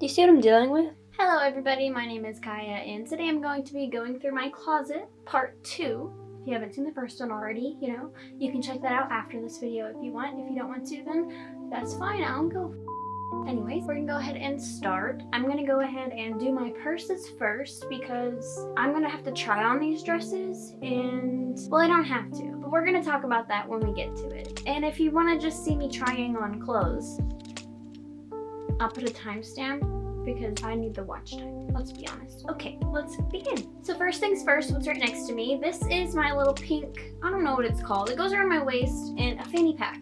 Do you see what I'm dealing with? Hello everybody, my name is Kaya and today I'm going to be going through my closet, part 2. If you haven't seen the first one already, you know, you can check that out after this video if you want. If you don't want to, then that's fine, I'll go. Anyways, we're gonna go ahead and start. I'm gonna go ahead and do my purses first because I'm gonna have to try on these dresses and, well, I don't have to, but we're gonna talk about that when we get to it. And if you wanna just see me trying on clothes, I'll put a timestamp because I need the watch time. Let's be honest. Okay, let's begin. So first things first, what's right next to me? This is my little pink, I don't know what it's called. It goes around my waist in a fanny pack.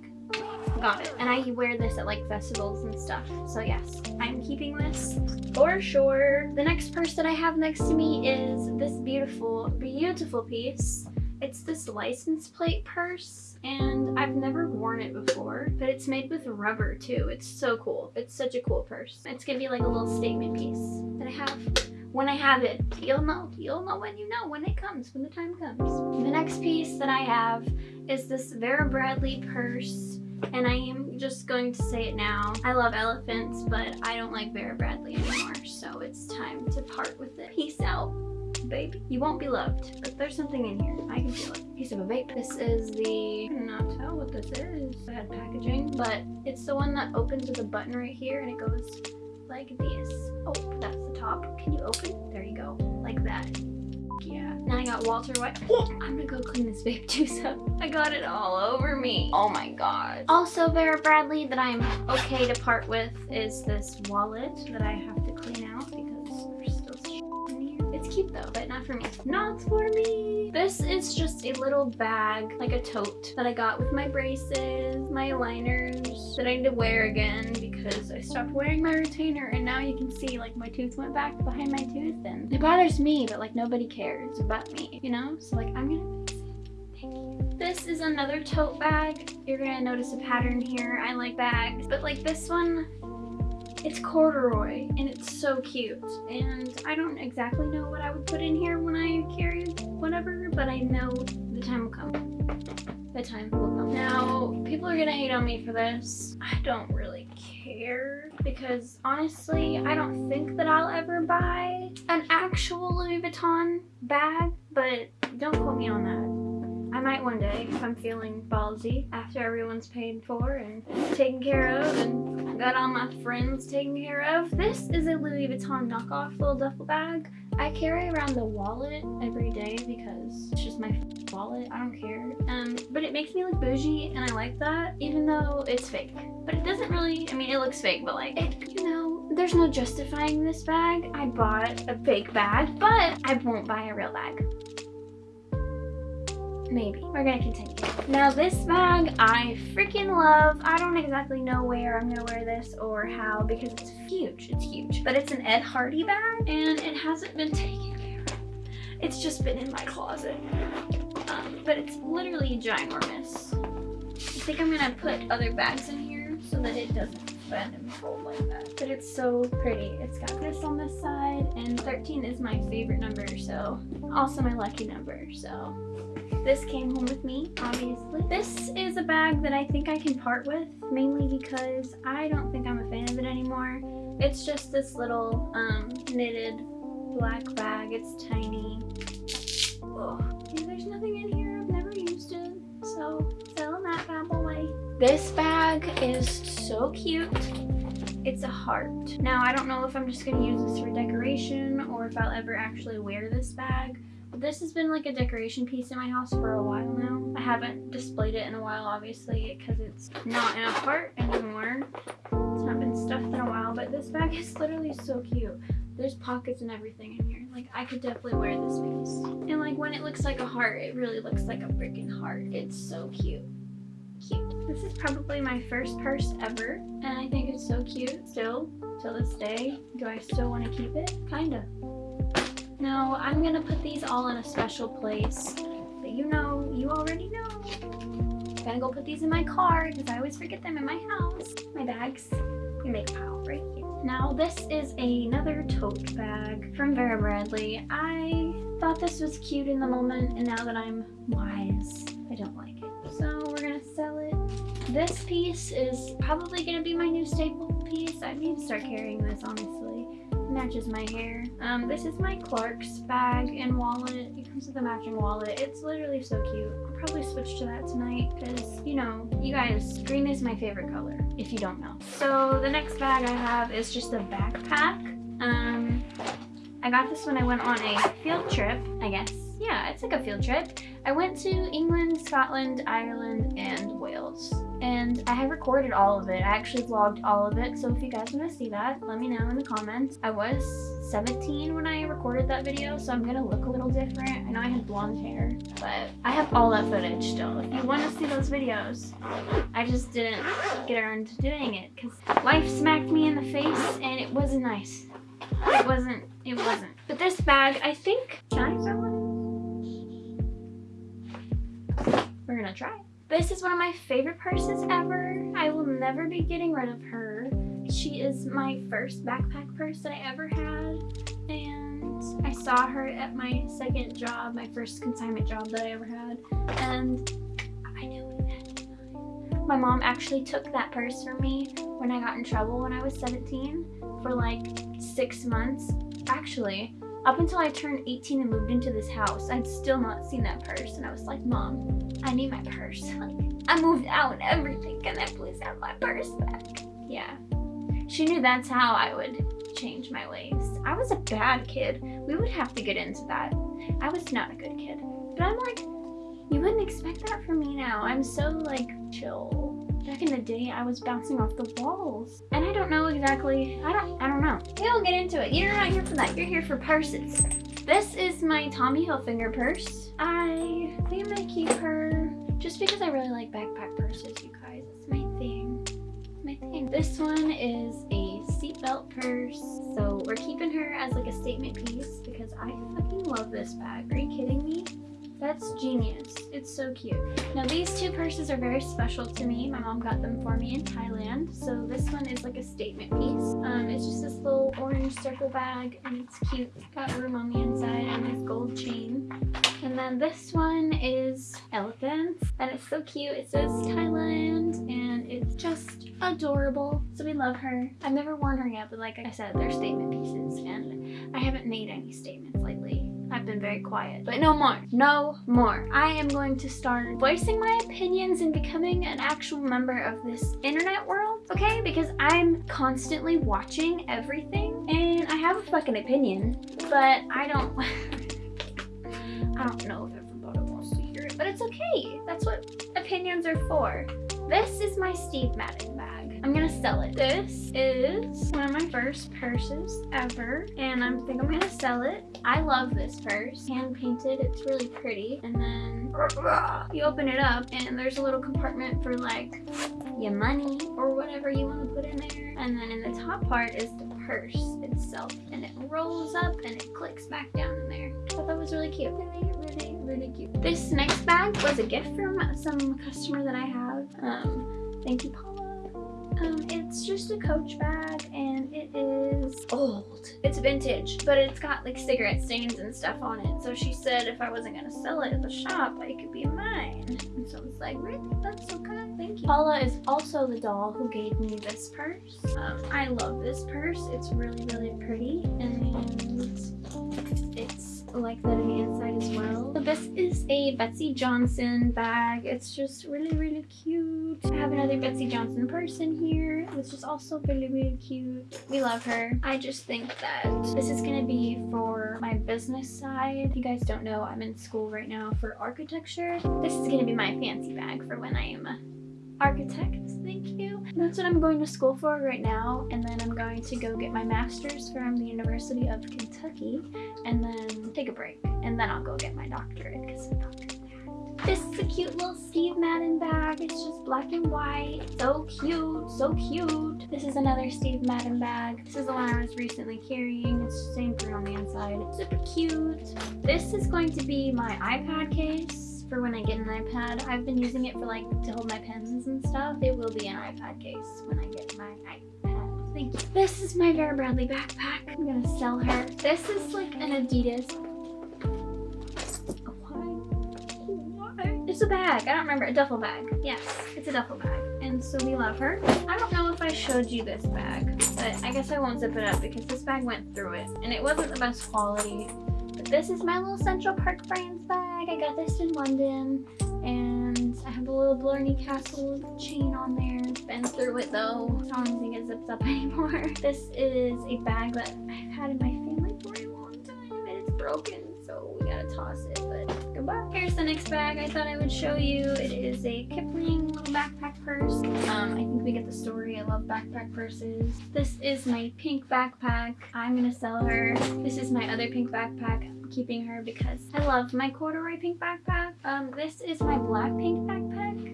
Got it. And I wear this at like festivals and stuff. So yes, I'm keeping this for sure. The next purse that I have next to me is this beautiful, beautiful piece. It's this license plate purse and I've never worn it before, but it's made with rubber too. It's so cool. It's such a cool purse. It's gonna be like a little statement piece that I have when I have it. You'll know. You'll know when you know, when it comes, when the time comes. The next piece that I have is this Vera Bradley purse and I am just going to say it now. I love elephants, but I don't like Vera Bradley anymore, so it's time to part with it. Peace out baby. You won't be loved, but there's something in here. I can feel it. Piece of a vape. This is the, I cannot tell what this is. Bad packaging, but it's the one that opens with a button right here and it goes like this. Oh, that's the top. Can you open? There you go. Like that. Yeah. Now I got Walter White. I'm gonna go clean this vape juice up. I got it all over me. Oh my god. Also Vera Bradley that I'm okay to part with is this wallet that I have to clean out cute though, but not for me. Not for me. This is just a little bag, like a tote, that I got with my braces, my liners, that I need to wear again because I stopped wearing my retainer and now you can see like my tooth went back behind my tooth and it bothers me, but like nobody cares about me, you know? So like I'm gonna fix it. This is another tote bag. You're gonna notice a pattern here. I like bags, but like this one, it's corduroy and it's so cute and I don't exactly know what I would put in here when I carry whatever but I know the time will come. The time will come. Now people are gonna hate on me for this. I don't really care because honestly I don't think that I'll ever buy an actual Louis Vuitton bag but don't quote me on that. I might one day if I'm feeling ballsy after everyone's paid for and taken care of and got all my friends taken care of. This is a Louis Vuitton knockoff little duffel bag. I carry around the wallet every day because it's just my wallet. I don't care. Um, but it makes me look bougie and I like that even though it's fake. But it doesn't really, I mean, it looks fake, but like, it, you know, there's no justifying this bag. I bought a fake bag, but I won't buy a real bag. Maybe. We're gonna continue. Now this bag I freaking love. I don't exactly know where I'm gonna wear this or how because it's huge. It's huge. But it's an Ed Hardy bag and it hasn't been taken care of. It's just been in my closet. Um, but it's literally ginormous. I think I'm gonna put other bags in here so that it doesn't bend and fold like that. But it's so pretty. It's got this on this side and 13 is my favorite number so also my lucky number so this came home with me, obviously. This is a bag that I think I can part with, mainly because I don't think I'm a fan of it anymore. It's just this little um, knitted black bag. It's tiny. Oh, there's nothing in here. I've never used it. So, selling that bad boy. This bag is so cute. It's a heart. Now, I don't know if I'm just going to use this for decoration or if I'll ever actually wear this bag. This has been like a decoration piece in my house for a while now. I haven't displayed it in a while, obviously, because it's not in a part anymore. It's not been stuffed in a while, but this bag is literally so cute. There's pockets and everything in here. Like, I could definitely wear this piece. And like, when it looks like a heart, it really looks like a freaking heart. It's so cute. Cute. This is probably my first purse ever, and I think it's so cute still, till this day. Do I still want to keep it? Kinda. Now, I'm gonna put these all in a special place but you know, you already know. I'm gonna go put these in my car because I always forget them in my house. My bags. We make a pile right here. Now, this is another tote bag from Vera Bradley. I thought this was cute in the moment, and now that I'm wise, I don't like it. So we're gonna sell it. This piece is probably gonna be my new staple piece. I need to start carrying this, honestly. Matches my hair. Um, this is my Clark's bag and wallet. It comes with a matching wallet. It's literally so cute. I'll probably switch to that tonight because, you know, you guys, green is my favorite color, if you don't know. So the next bag I have is just a backpack. Um, I got this when I went on a field trip, I guess. Yeah, it's like a field trip. I went to England, Scotland, Ireland, and Wales. And I have recorded all of it. I actually vlogged all of it. So if you guys want to see that, let me know in the comments. I was 17 when I recorded that video, so I'm going to look a little different. I know I had blonde hair, but I have all that footage still. If you want to see those videos, I just didn't get around to doing it because life smacked me in the face and it wasn't nice. It wasn't, it wasn't. But this bag, I think, can I it? We're gonna try. This is one of my favorite purses ever. I will never be getting rid of her. She is my first backpack purse that I ever had. And I saw her at my second job, my first consignment job that I ever had. And I knew it. My mom actually took that purse from me when I got in trouble when I was 17 for like six months. Actually, up until I turned 18 and moved into this house, I'd still not seen that purse. And I was like, Mom, I need my purse. Like, I moved out and everything. Can I please have my purse back? Yeah. She knew that's how I would change my ways. I was a bad kid. We would have to get into that. I was not a good kid. But I'm like, you wouldn't expect that from me now. I'm so like chill. Back in the day, I was bouncing off the walls. And I don't know exactly, I don't, I don't know. We'll get into it. You're not here for that. You're here for purses. This is my Tommy Hilfiger purse. I think I'm gonna keep her just because I really like backpack purses, you guys. It's my thing. My thing. This one is a seatbelt purse. So we're keeping her as like a statement piece because I fucking love this bag. Are you kidding me? That's genius. It's so cute. Now these two purses are very special to me. My mom got them for me in Thailand. So this one is like a statement piece. Um, it's just this little orange circle bag and it's cute. It's got room on the inside and this gold chain. And then this one is elephants and it's so cute. It says Thailand and it's just adorable. So we love her. I've never worn her yet, but like I said, they're statement pieces and I haven't made any statements lately. I've been very quiet. But no more. No more. I am going to start voicing my opinions and becoming an actual member of this internet world, okay? Because I'm constantly watching everything and I have a fucking opinion, but I don't... I don't know if everybody wants to hear it, but it's okay. That's what opinions are for. This is my Steve Madden bag. I'm gonna sell it. This is one of my first purses ever, and I think I'm gonna sell it. I love this purse. Hand painted, it's really pretty. And then you open it up, and there's a little compartment for like your money or whatever you want to put in there. And then in the top part is the purse itself, and it rolls up and it clicks back down in there. I thought that was really cute. Really, really, really cute. This next bag was a gift from some customer that I have. Um, thank you, Paula. Um, it's just a coach bag and it is old. It's vintage, but it's got like cigarette stains and stuff on it. So she said if I wasn't gonna sell it at the shop, it could be mine. And so it's like, really? That's so kind. Thank you. Paula is also the doll who gave me this purse. Um, I love this purse. It's really, really pretty. And like that on the inside as well. So this is a Betsey Johnson bag. It's just really, really cute. I have another Betsey Johnson person here, which is also really, really cute. We love her. I just think that this is gonna be for my business side. If you guys don't know, I'm in school right now for architecture. This is gonna be my fancy bag for when I am a architect thank you that's what i'm going to school for right now and then i'm going to go get my master's from the university of kentucky and then take a break and then i'll go get my doctorate because i'm doctorate this is a cute little Steve Madden bag. It's just black and white. So cute. So cute. This is another Steve Madden bag. This is the one I was recently carrying. It's the same print on the inside. Super cute. This is going to be my iPad case for when I get an iPad. I've been using it for like to hold my pens and stuff. It will be an iPad case when I get my iPad. Thank you. This is my Vera Bradley backpack. I'm gonna sell her. This is like an Adidas. Why? Why? It's a bag. I don't remember. A duffel bag. Yes, it's a duffel bag. And so we love her. I don't know if I showed you this bag, but I guess I won't zip it up because this bag went through it, and it wasn't the best quality. But this is my little Central Park Brands bag. I got this in London, and I have a little Blarney Castle chain on there. Been through it though. I don't think it zips up anymore. This is a bag that I've had in my family for a long time, and it's broken, so we gotta toss it, but goodbye. Here's the next bag I thought I would show you. It is a Kipling little backpack purse. Um, I think we get the story. I love backpack purses. This is my pink backpack. I'm gonna sell her. This is my other pink backpack. Keeping her because I love my corduroy pink backpack. Um, this is my black pink backpack.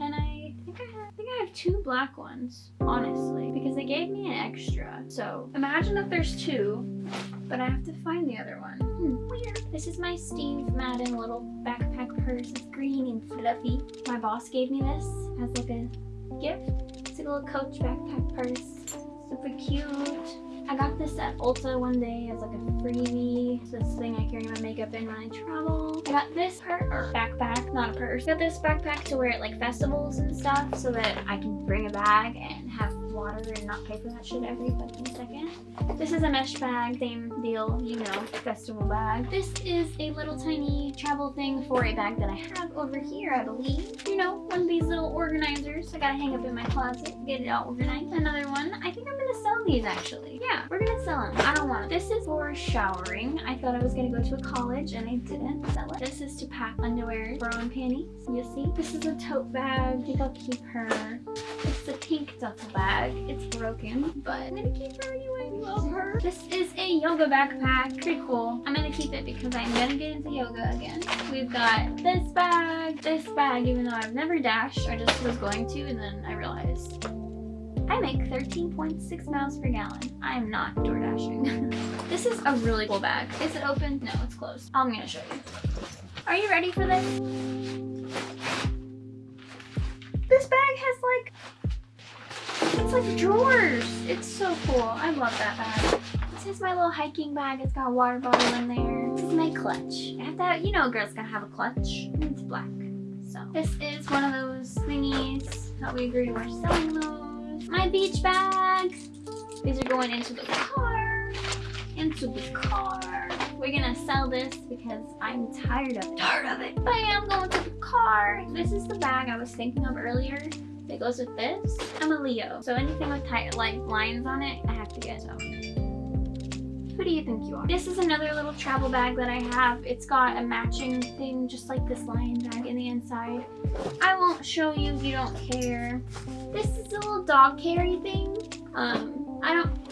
And I think I have, I think I have two black ones, honestly, because they gave me an extra. So imagine if there's two, but I have to find the other one. Hmm, weird. This is my Steve Madden little backpack purse. It's green and fluffy. My boss gave me this as like a gift. It's a little Coach backpack purse. Super cute. I got this at Ulta one day as like a freebie. It's this thing I carry my makeup in when I travel. I got this purse, or backpack, not a purse. I got this backpack to wear at like festivals and stuff so that I can bring a bag and have water and not pay for that shit every fucking second. This is a mesh bag, same deal, you know, festival bag. This is a little tiny travel thing for a bag that I have over here, I believe. You know, one of these little organizers I gotta hang up in my closet, get it all organized. Another one. I think I'm gonna sell these actually. Yeah, we're gonna sell them. I don't want them. This is for showering. I thought I was gonna go to a college and I didn't sell it. This is to pack underwear, bra and panties. You see? This is a tote bag. I think I'll keep her. It's a pink duffel bag. It's broken, but I'm gonna keep her anyway. Love her. This is a yoga backpack. Pretty cool. I'm gonna keep it because I'm gonna get into yoga again. We've got this bag, this bag, even though I've never dashed. I just was going to and then I realized I make 13.6 miles per gallon. I am not door dashing. this is a really cool bag. Is it open? No, it's closed. I'm gonna show you. Are you ready for this? This bag has like it's like drawers. It's so cool. I love that bag. This is my little hiking bag. It's got a water bottle in there. This is my clutch. I have to have, you know a girl's gotta have a clutch. And It's black. So this is one of those thingies that we agreed we're selling those. My beach bag. These are going into the car. Into the car. We're gonna sell this because I'm tired of it. Tired of it. But I am going to the car. This is the bag I was thinking of earlier that goes with this. I'm a Leo, so anything with tight like lines on it, I have to get. So, who do you think you are? This is another little travel bag that I have. It's got a matching thing, just like this lion bag in the inside. I won't show you if you don't care. This is a little dog carry thing. Um, I don't,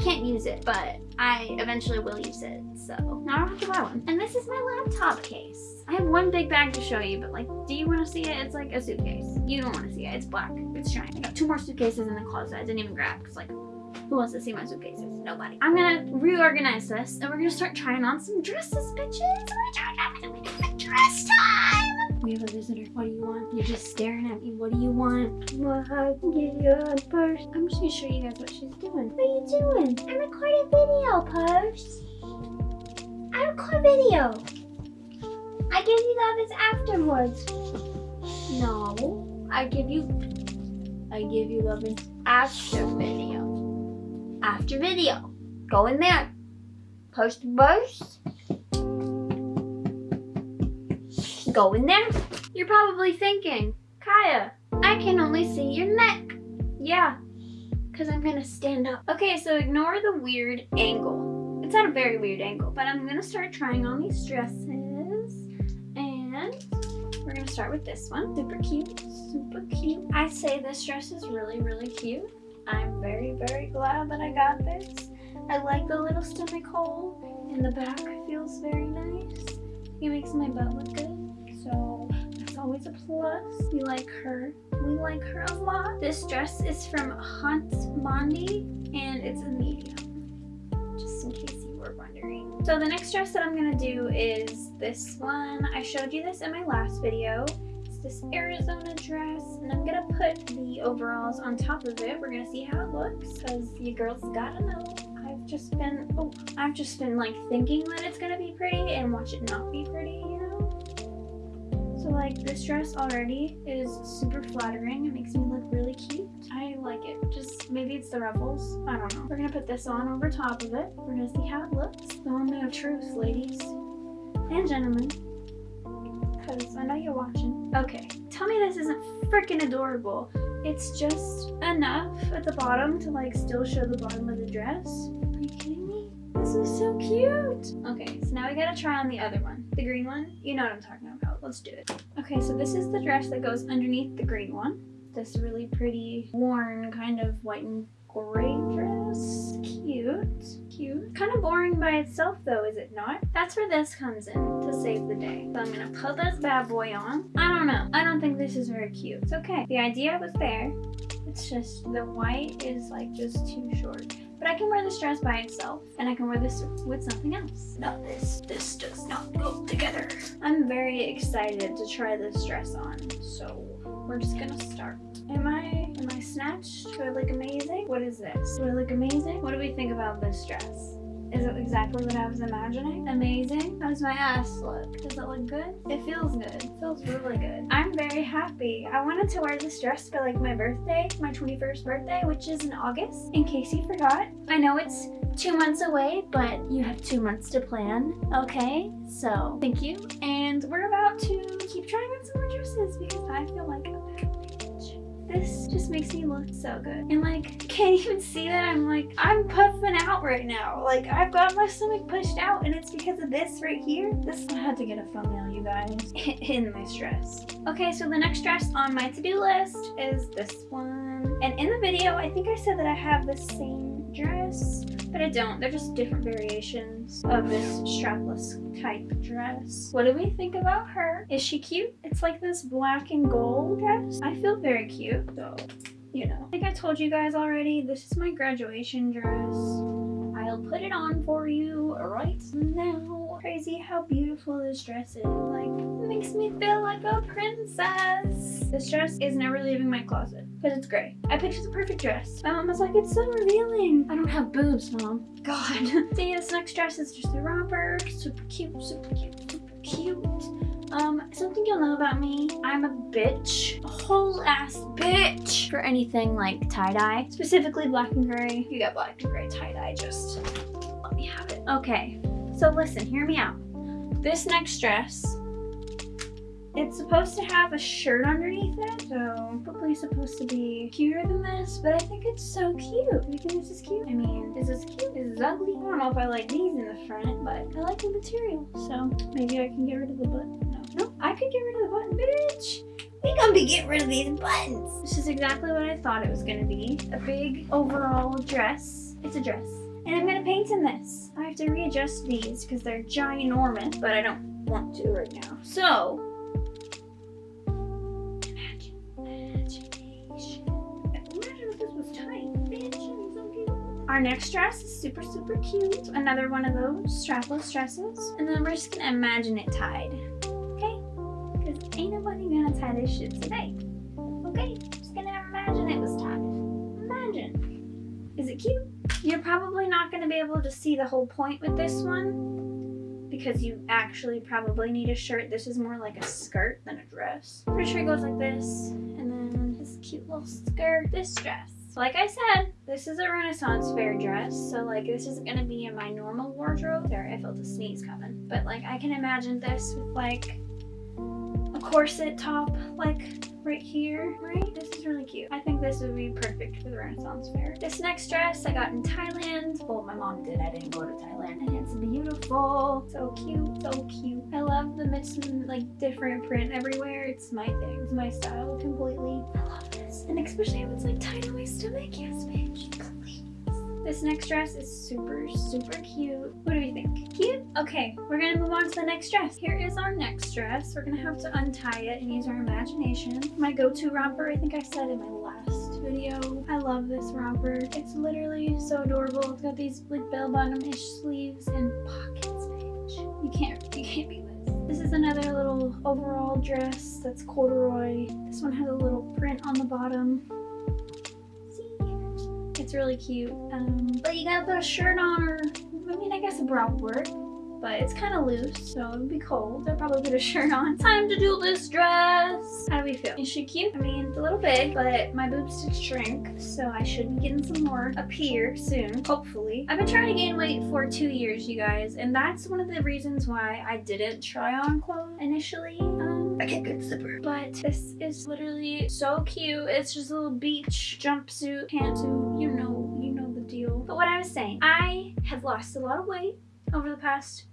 can't use it, but I eventually will use it. So now I don't have to buy one. And this is my laptop case. I have one big bag to show you, but like, do you want to see it? It's like a suitcase. You don't want to see it. It's black. It's shiny. I got two more suitcases in the closet. I didn't even grab because like, who wants to see my suitcases? Nobody. I'm gonna reorganize this and we're gonna start trying on some dresses, bitches. Dress time! We have a visitor. What do you want? You're just staring at me. What do you want? Well, I can give you a purse. I'm just gonna show you guys what she's doing. What are you doing? I recorded video, purse. I record video. I give you love afterwards. No, I give you, I give you love after video. After video. Go in there. Post burst. Go in there. You're probably thinking, Kaya, I can only see your neck. Yeah, because I'm going to stand up. Okay, so ignore the weird angle. It's at a very weird angle, but I'm going to start trying on these dresses. And we're gonna start with this one. Super cute, super cute. I say this dress is really, really cute. I'm very, very glad that I got this. I like the little stomach hole in the back. Feels very nice. It makes my butt look good. So that's always a plus. We like her. We like her a lot. This dress is from Hunt Mondi and it's a medium. Just in case you were wondering. So the next dress that I'm going to do is this one. I showed you this in my last video. It's this Arizona dress and I'm to put the overalls on top of it. We're to see how it looks because you girls got to know. I've just been, oh, I've just been like thinking that it's to be pretty and watch it not be pretty? Like this dress already is super flattering. It makes me look really cute. I like it. Just maybe it's the ruffles. I don't know. We're gonna put this on over top of it. We're gonna see how it looks. The moment of truth, ladies and gentlemen. Because I know you're watching. Okay, tell me this isn't freaking adorable. It's just enough at the bottom to like still show the bottom of the dress. Are you kidding me? This is so cute. Okay, so now we gotta try on the other one. The green one. You know what I'm talking about. Let's do it. Okay, so this is the dress that goes underneath the green one. This really pretty, worn, kind of white and gray dress. Cute. Cute. Kind of boring by itself though, is it not? That's where this comes in to save the day. So I'm gonna put this bad boy on. I don't know. I don't think this is very cute. It's okay. The idea was there. It's just the white is like just too short. But I can wear this dress by itself and I can wear this with something else. Not this. This does not go together. I'm very excited to try this dress on. So we're just gonna start. Am I am I snatched? Do I look amazing? What is this? Do I look amazing? What do we think about this dress? Is it exactly what I was imagining? Amazing. How does my ass look? Does it look good? It feels good. It feels really good. I'm very happy. I wanted to wear this dress for like my birthday, my 21st birthday, which is in August, in case you forgot. I know it's two months away, but you have two months to plan, okay? So, thank you. And we're about to keep trying on some more dresses because I feel like this just makes me look so good. And like, can't even see that I'm like, I'm puffing out right now. Like I've got my stomach pushed out and it's because of this right here. This, I had to get a thumbnail, you guys, in my stress. Okay, so the next dress on my to-do list is this one. And in the video, I think I said that I have the same dress but I don't. They're just different variations of this strapless type dress. What do we think about her? Is she cute? It's like this black and gold dress. I feel very cute though, you know. Like I told you guys already, this is my graduation dress. I'll put it on for you right now. Crazy how beautiful this dress is. Like, it makes me feel like a princess. This dress is never leaving my closet because it's gray. I picked the perfect dress. My mom was like, it's so revealing. I don't have boobs, mom. God. See, this next dress is just a romper. Super cute, super cute, super cute. Um, something you'll know about me, I'm a bitch. A whole ass bitch for anything like tie-dye. Specifically black and gray. You got black and gray tie-dye, just let me have it. Okay, so listen, hear me out. This next dress it's supposed to have a shirt underneath it, so probably supposed to be cuter than this, but I think it's so cute. Do you think this is cute? I mean, is this cute? Is this ugly? I don't know if I like these in the front, but I like the material, so maybe I can get rid of the button. No, no, I could get rid of the button, bitch. We gonna be getting rid of these buttons. This is exactly what I thought it was gonna be. A big overall dress. It's a dress. And I'm gonna paint in this. I have to readjust these because they're ginormous, but I don't want to right now. So, Our next dress is super, super cute. Another one of those strapless dresses. And then we're just gonna imagine it tied. Okay? Because ain't nobody gonna tie this shit today. Okay? Just gonna imagine it was tied. Imagine. Is it cute? You're probably not gonna be able to see the whole point with this one because you actually probably need a shirt. This is more like a skirt than a dress. Pretty sure it goes like this. And then this cute little skirt, this dress. Like I said, this is a Renaissance fair dress, so like this isn't gonna be in my normal wardrobe. Sorry, I felt a sneeze coming. But like I can imagine this with like corset top, like right here, right? This is really cute. I think this would be perfect for the Renaissance fair. This next dress I got in Thailand. Well, my mom did. I didn't go to Thailand. And it's beautiful. So cute. So cute. I love the mixed, like, different print everywhere. It's my thing. It's my style completely. I love this. And especially if it's, like, tied on my stomach. Yes, bitch. This next dress is super, super cute. What do we think? Cute? Okay, we're gonna move on to the next dress. Here is our next dress. We're gonna have to untie it and use our imagination. My go-to romper, I think I said in my last video. I love this romper. It's literally so adorable. It's got these like bell bottom-ish sleeves and pockets, bitch. You can't, you can't this. This is another little overall dress that's corduroy. This one has a little print on the bottom. It's really cute. Um, but you gotta put a shirt on or, I mean, I guess a bra would work. But it's kind of loose, so it'd be cold. I'll probably put a shirt on. Time to do this dress. How do we feel? Is she cute? I mean, it's a little big, but my boobs did shrink, so I should be getting some more up here soon, hopefully. I've been trying to gain weight for two years, you guys, and that's one of the reasons why I didn't try on clothes initially. Um, I get good zipper. But this is literally so cute. It's just a little beach jumpsuit, pantsuit, you know, you know the deal. But what I was saying, I have lost a lot of weight over the past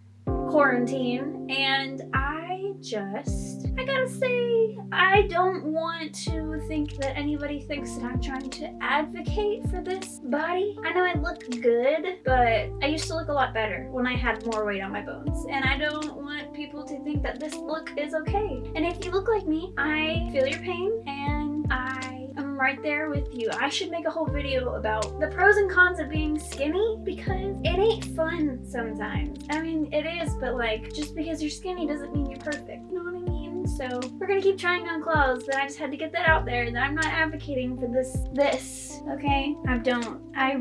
quarantine and I just, I gotta say, I don't want to think that anybody thinks that I'm trying to advocate for this body. I know I look good, but I used to look a lot better when I had more weight on my bones. And I don't want people to think that this look is okay. And if you look like me, I feel your pain and I right there with you. I should make a whole video about the pros and cons of being skinny because it ain't fun sometimes. I mean, it is, but like, just because you're skinny doesn't mean you're perfect. You know what I mean? So we're gonna keep trying on clothes, but I just had to get that out there that I'm not advocating for this, this, okay? I don't. I,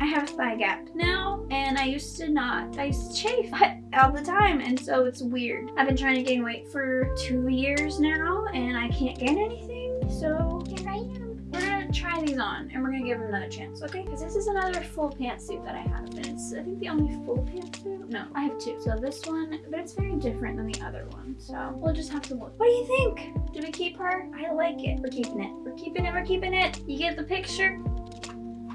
I have a thigh gap now, and I used to not. I used to chafe all the time, and so it's weird. I've been trying to gain weight for two years now, and I can't gain anything, so here I am try these on and we're gonna give them another chance, okay? Because this is another full pantsuit that I have. And it's, I think, the only full pantsuit. No, I have two. So this one, but it's very different than the other one. So we'll just have to look. What do you think? Do we keep her? I like it. We're keeping it. We're keeping it. We're keeping it. You get the picture?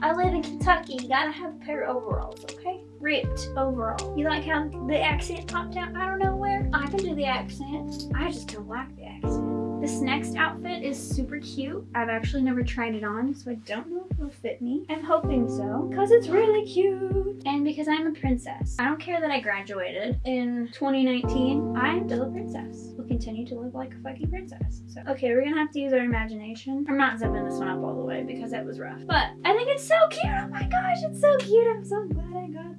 I live in Kentucky. You gotta have a pair of overalls, okay? Ripped overall. You like how the accent popped out I don't know where. I can do the accent. I just don't like the accent. This next outfit is super cute. I've actually never tried it on, so I don't know if it'll fit me. I'm hoping so, because it's really cute. And because I'm a princess. I don't care that I graduated in 2019. I'm still a princess. We'll continue to live like a fucking princess. So, okay, we're gonna have to use our imagination. I'm not zipping this one up all the way because it was rough. But I think it's so cute. Oh my gosh, it's so cute. I'm so glad I got.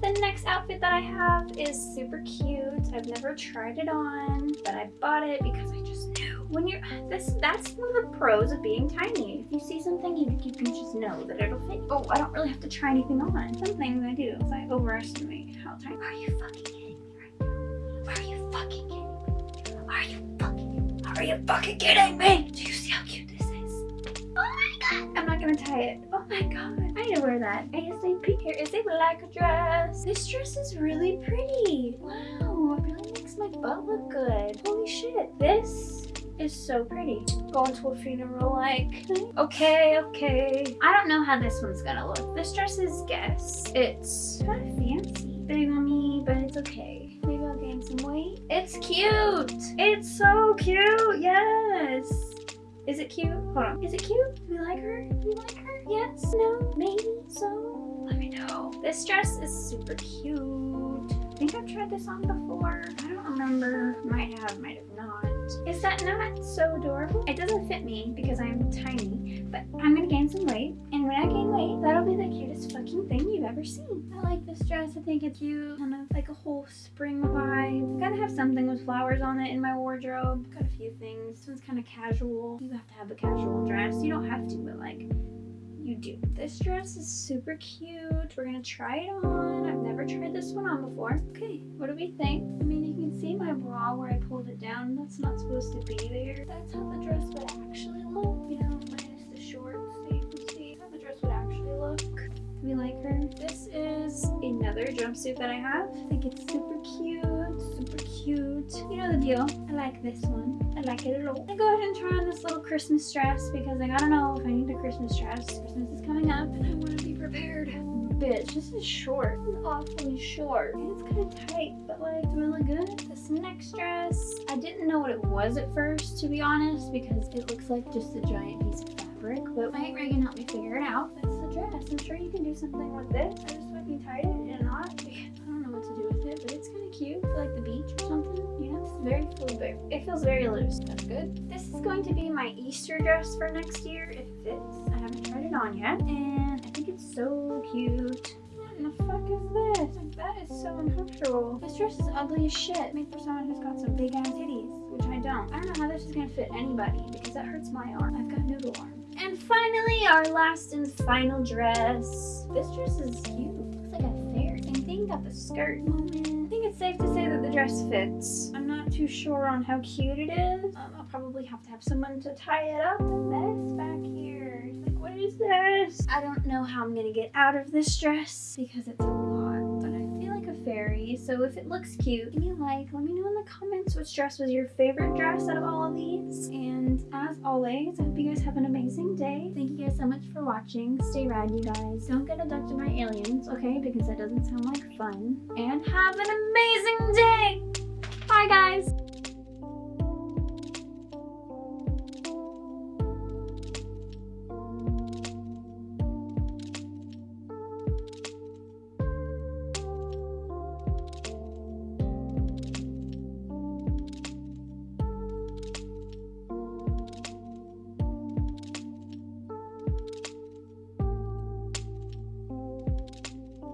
The next outfit that I have is super cute. I've never tried it on, but I bought it because I just knew. When you're, this, that's one of the pros of being tiny. If you see something, you, you can just know that it'll fit. Oh, I don't really have to try anything on. Some things I do is I overestimate how tiny. Are you fucking kidding me right now? Are you fucking kidding me? Are you fucking, are you fucking kidding me? Do you see how cute this is? Oh. I'm not gonna tie it. Oh my god. I need to wear that. ASAP. Here is a black dress. This dress is really pretty. Wow, it really makes my butt look good. Holy shit. This is so pretty. Going to a funeral like. Okay, okay. I don't know how this one's gonna look. This dress is Guess. It's kind of fancy. Big on me, but it's okay. Maybe I'll gain some weight. It's cute. It's so cute. Yes. Is it cute? Hold on. Is it cute? Do we like her? Do we like her? Yes? No? Maybe? So? Let me know. This dress is super cute. I think I've tried this on before. I don't remember. Might have, might have not. Is that not so adorable? It doesn't fit me because I'm tiny, but I'm gonna gain some weight. And when I gain weight, that'll be the cutest fucking thing you've ever seen. I like this dress. I think it's cute. Kind of like a whole spring vibe. Gotta have something with flowers on it in my wardrobe. Got a few things. This one's kind of casual. You have to have a casual dress. You don't have to, but like you do. This dress is super cute. We're gonna try it on. I've never tried this one on before. Okay, what do we think? I mean, see my bra where I pulled it down. That's not supposed to be there. That's how the dress would actually look. You know, minus the shorts. So you can see how the dress would actually look. We like her. This is another jumpsuit that I have. I think it's super cute, super cute. You know the deal. I like this one. I like it a lot. I go ahead and try on this little Christmas dress because I don't know if I need a Christmas dress. Christmas is coming up and I want to be prepared. Bitch, this is short. It's awfully short. It's kind of tight, but like really good. This next dress, I didn't know what it was at first, to be honest, because it looks like just a giant piece of fabric. But my Aunt Reagan helped me figure it out. That's the dress. I'm sure you can do something with this. I just fucking tied it in a knot. I don't know what to do with it, but it's kind of cute. for, like the beach or something. You know, it's very fluid. It feels very loose. That's good. This is going to be my Easter dress for next year. If it fits. I haven't tried it on yet. And I so cute. What in the fuck is this? Like, that is so uncomfortable. This dress is ugly as shit. Made for someone who's got some big ass titties, which I don't. I don't know how this is gonna fit anybody because that hurts my arm. I've got noodle arm. And finally, our last and final dress. This dress is cute. Looks like a fair thing think got the skirt moment. I think it's safe to say that the dress fits. I'm not too sure on how cute it is. Um, I'll probably have to have someone to tie it up. A mess back here. Like, what is this? I don't know how I'm gonna get out of this dress because it's a lot, but I feel like a fairy. So if it looks cute, give me a like. Let me know in the comments which dress was your favorite dress out of all of these. And as always, I hope you guys have an amazing day. Thank you guys so much for watching. Stay rad, you guys. Don't get abducted by aliens, okay? Because that doesn't sound like fun. And have an amazing day! Bye, guys!